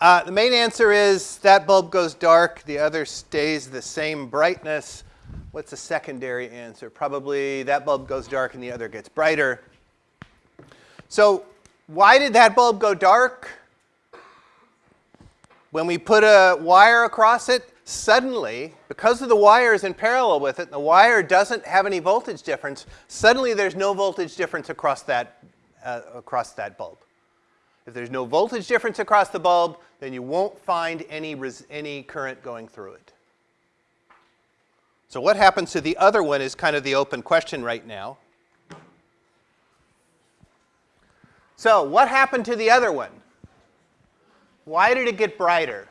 Uh, the main answer is that bulb goes dark, the other stays the same brightness. What's the secondary answer? Probably that bulb goes dark and the other gets brighter. So why did that bulb go dark? When we put a wire across it, suddenly, because of the wire is in parallel with it, and the wire doesn't have any voltage difference, suddenly there's no voltage difference across that, uh, across that bulb. If there's no voltage difference across the bulb, then you won't find any, any current going through it. So what happens to the other one is kind of the open question right now. So what happened to the other one? Why did it get brighter?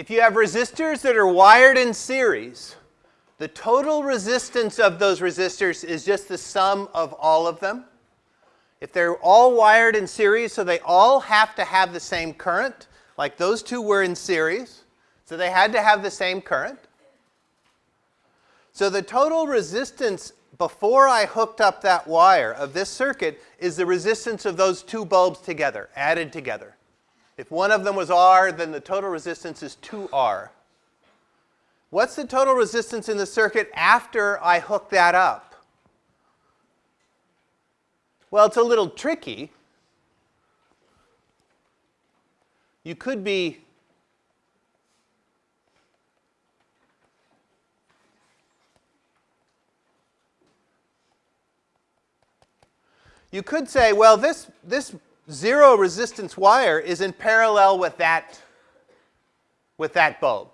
If you have resistors that are wired in series, the total resistance of those resistors is just the sum of all of them. If they're all wired in series, so they all have to have the same current, like those two were in series, so they had to have the same current. So the total resistance before I hooked up that wire of this circuit is the resistance of those two bulbs together, added together. If one of them was R, then the total resistance is 2R. What's the total resistance in the circuit after I hook that up? Well, it's a little tricky. You could be You could say, well, this, this zero resistance wire is in parallel with that, with that bulb.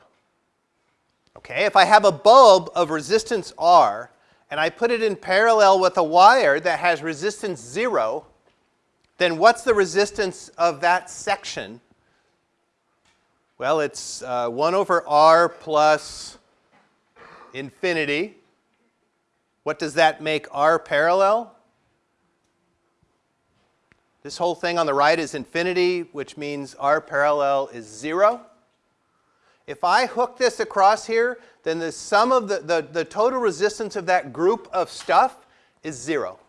Okay, if I have a bulb of resistance R and I put it in parallel with a wire that has resistance 0, then what's the resistance of that section? Well, it's uh, 1 over r plus infinity. What does that make r parallel? This whole thing on the right is infinity, which means r parallel is 0. If I hook this across here, then the sum of the, the, the total resistance of that group of stuff is zero.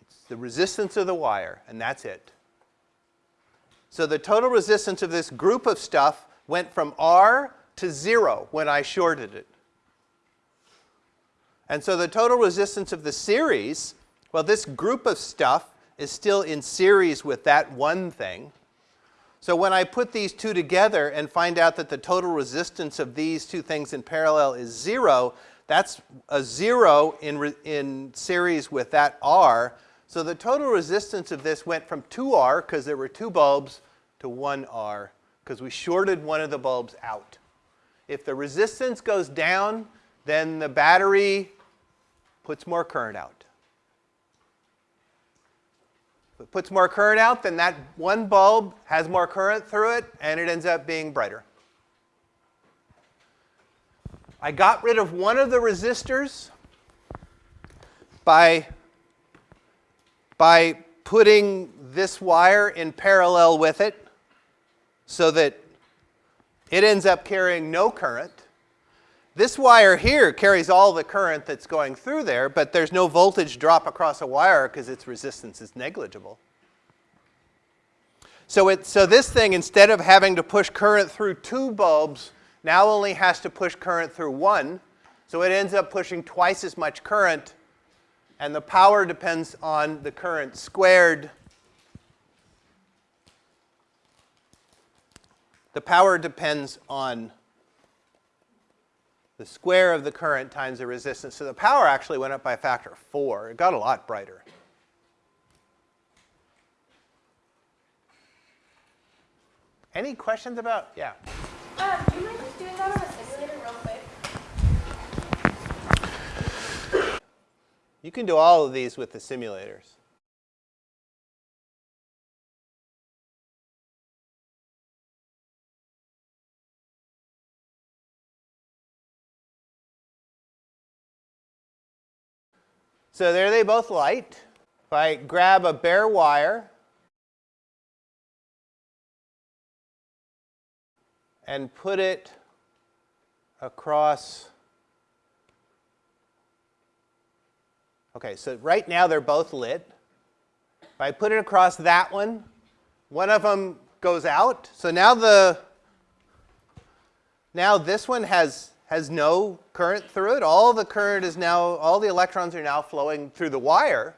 It's the resistance of the wire, and that's it. So the total resistance of this group of stuff went from R to zero when I shorted it. And so the total resistance of the series, well, this group of stuff is still in series with that one thing. So when I put these two together and find out that the total resistance of these two things in parallel is zero, that's a zero in, in series with that R. So the total resistance of this went from 2R, because there were two bulbs, to 1R, because we shorted one of the bulbs out. If the resistance goes down, then the battery puts more current out it puts more current out, then that one bulb has more current through it, and it ends up being brighter. I got rid of one of the resistors by, by putting this wire in parallel with it so that it ends up carrying no current. This wire here carries all the current that's going through there, but there's no voltage drop across a wire because its resistance is negligible. So, it, so this thing, instead of having to push current through two bulbs, now only has to push current through one. So it ends up pushing twice as much current, and the power depends on the current squared. The power depends on the square of the current times the resistance. So the power actually went up by a factor of 4. It got a lot brighter. Any questions about, yeah? Uh, do you mind just doing that on a simulator real quick? You can do all of these with the simulators. So there they both light. If I grab a bare wire and put it across. Okay, so right now they're both lit. If I put it across that one, one of them goes out. So now the now this one has has no current through it. All the current is now all the electrons are now flowing through the wire.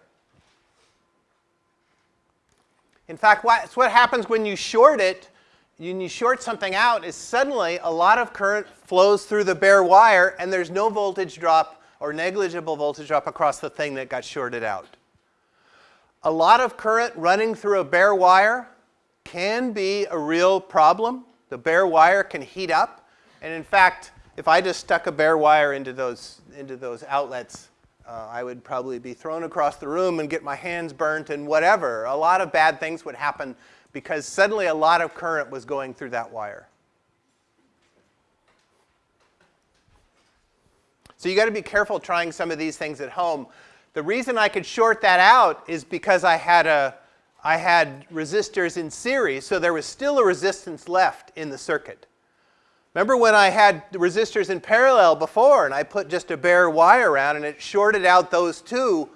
In fact, what's what happens when you short it, when you short something out, is suddenly a lot of current flows through the bare wire and there's no voltage drop or negligible voltage drop across the thing that got shorted out. A lot of current running through a bare wire can be a real problem. The bare wire can heat up. And in fact, if I just stuck a bare wire into those, into those outlets, uh, I would probably be thrown across the room and get my hands burnt and whatever. A lot of bad things would happen because suddenly a lot of current was going through that wire. So you got to be careful trying some of these things at home. The reason I could short that out is because I had, a, I had resistors in series, so there was still a resistance left in the circuit. Remember when I had resistors in parallel before and I put just a bare wire around and it shorted out those two,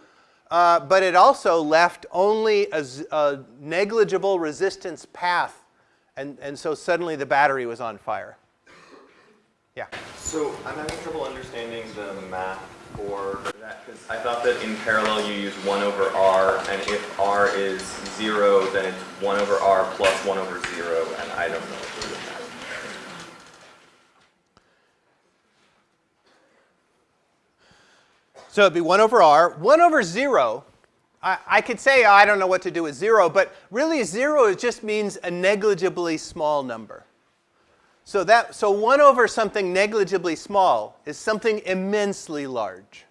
uh, but it also left only a, negligible resistance path and, and so suddenly the battery was on fire. Yeah? So I'm having trouble understanding the math for that because I thought that in parallel you use 1 over r and if r is 0 then it's 1 over r plus 1 over 0 and I don't know what to do with that. So it'd be 1 over r. 1 over 0, I, I could say oh, I don't know what to do with 0, but really 0 just means a negligibly small number. So, that, so 1 over something negligibly small is something immensely large.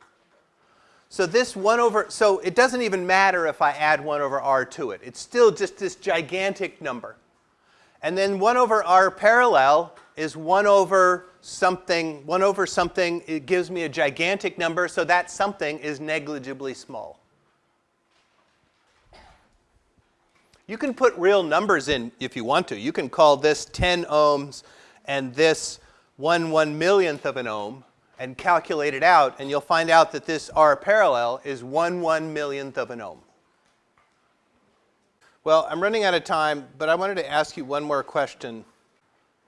So this 1 over, so it doesn't even matter if I add 1 over r to it. It's still just this gigantic number. And then 1 over r parallel is 1 over something, 1 over something, it gives me a gigantic number, so that something is negligibly small. You can put real numbers in if you want to. You can call this 10 ohms and this 1 1 millionth of an ohm and calculate it out, and you'll find out that this R parallel is 1 1 millionth of an ohm. Well, I'm running out of time, but I wanted to ask you one more question.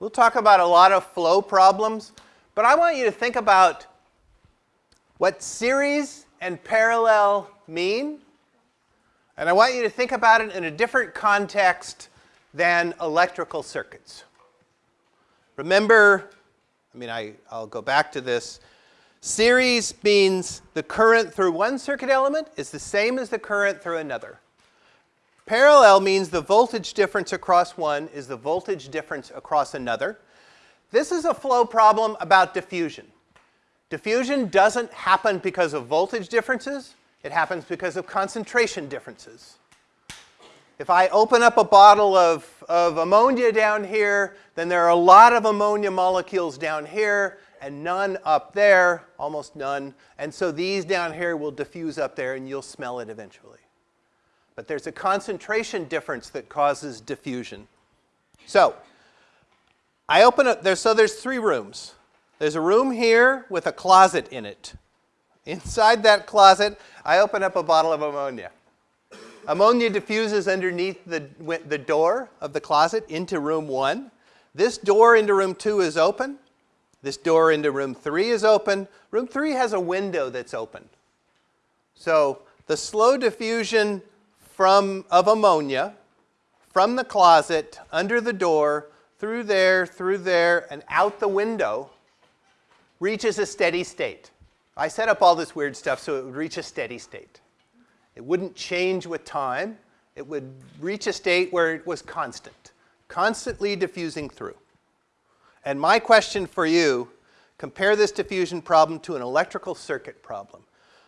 We'll talk about a lot of flow problems, but I want you to think about what series and parallel mean, and I want you to think about it in a different context than electrical circuits. Remember, I mean, I, I'll go back to this. Series means the current through one circuit element is the same as the current through another. Parallel means the voltage difference across one is the voltage difference across another. This is a flow problem about diffusion. Diffusion doesn't happen because of voltage differences. It happens because of concentration differences. If I open up a bottle of, of ammonia down here, then there are a lot of ammonia molecules down here and none up there, almost none. And so these down here will diffuse up there and you'll smell it eventually. But there's a concentration difference that causes diffusion. So I open up, there, so there's three rooms. There's a room here with a closet in it. Inside that closet, I open up a bottle of ammonia. Ammonia diffuses underneath the, the door of the closet into room one. This door into room two is open. This door into room three is open. Room three has a window that's open. So the slow diffusion from, of ammonia from the closet, under the door, through there, through there, and out the window reaches a steady state. I set up all this weird stuff so it would reach a steady state. It wouldn't change with time. It would reach a state where it was constant, constantly diffusing through. And my question for you, compare this diffusion problem to an electrical circuit problem.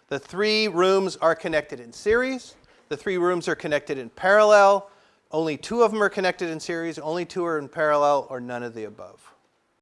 The three rooms are connected in series. The three rooms are connected in parallel. Only two of them are connected in series, only two are in parallel, or none of the above.